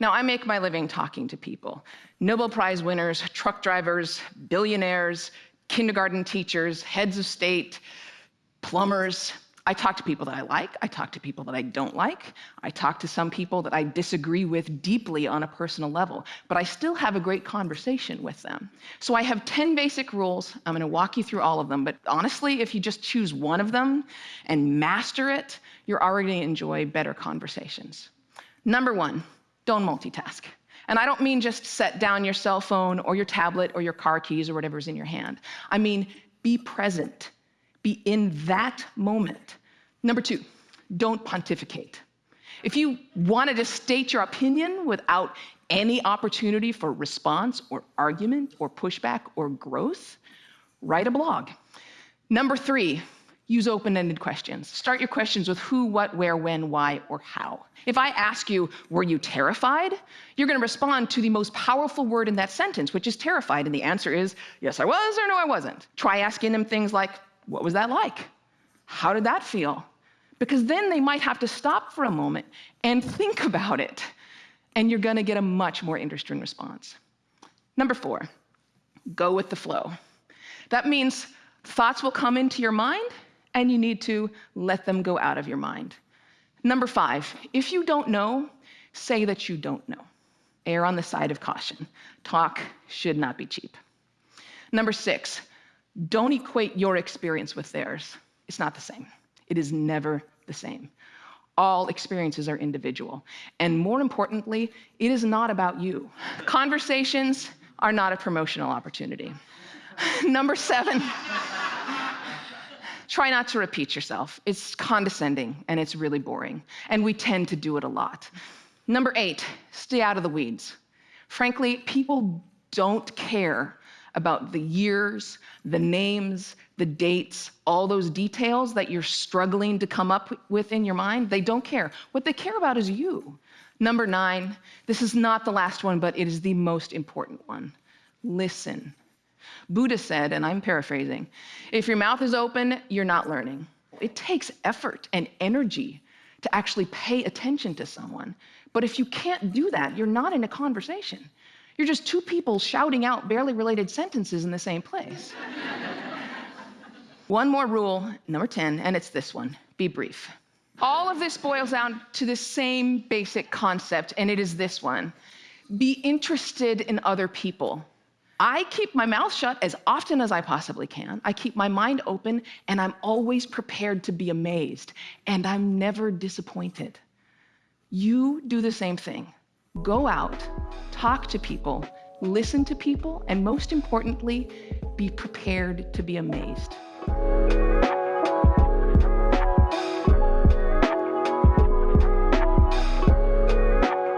Now, I make my living talking to people Nobel Prize winners, truck drivers, billionaires, kindergarten teachers, heads of state, plumbers. I talk to people that I like, I talk to people that I don't like, I talk to some people that I disagree with deeply on a personal level, but I still have a great conversation with them. So I have 10 basic rules. I'm gonna walk you through all of them, but honestly, if you just choose one of them and master it, you're already gonna enjoy better conversations. Number one, don't multitask. And I don't mean just set down your cell phone or your tablet or your car keys or whatever's in your hand. I mean, be present be in that moment. Number two, don't pontificate. If you wanted to state your opinion without any opportunity for response or argument or pushback or growth, write a blog. Number three, use open-ended questions. Start your questions with who, what, where, when, why, or how. If I ask you, were you terrified? You're gonna respond to the most powerful word in that sentence, which is terrified, and the answer is, yes, I was, or no, I wasn't. Try asking them things like, what was that like? How did that feel? Because then they might have to stop for a moment and think about it, and you're gonna get a much more interesting response. Number four, go with the flow. That means thoughts will come into your mind, and you need to let them go out of your mind. Number five, if you don't know, say that you don't know. Err on the side of caution. Talk should not be cheap. Number six, don't equate your experience with theirs. It's not the same. It is never the same. All experiences are individual. And more importantly, it is not about you. Conversations are not a promotional opportunity. Number seven, try not to repeat yourself. It's condescending and it's really boring. And we tend to do it a lot. Number eight, stay out of the weeds. Frankly, people don't care about the years, the names, the dates, all those details that you're struggling to come up with in your mind, they don't care. What they care about is you. Number nine, this is not the last one, but it is the most important one. Listen. Buddha said, and I'm paraphrasing, if your mouth is open, you're not learning. It takes effort and energy to actually pay attention to someone. But if you can't do that, you're not in a conversation. You're just two people shouting out barely related sentences in the same place. one more rule, number 10, and it's this one be brief. All of this boils down to the same basic concept, and it is this one be interested in other people. I keep my mouth shut as often as I possibly can. I keep my mind open, and I'm always prepared to be amazed, and I'm never disappointed. You do the same thing. Go out, talk to people, listen to people, and most importantly, be prepared to be amazed.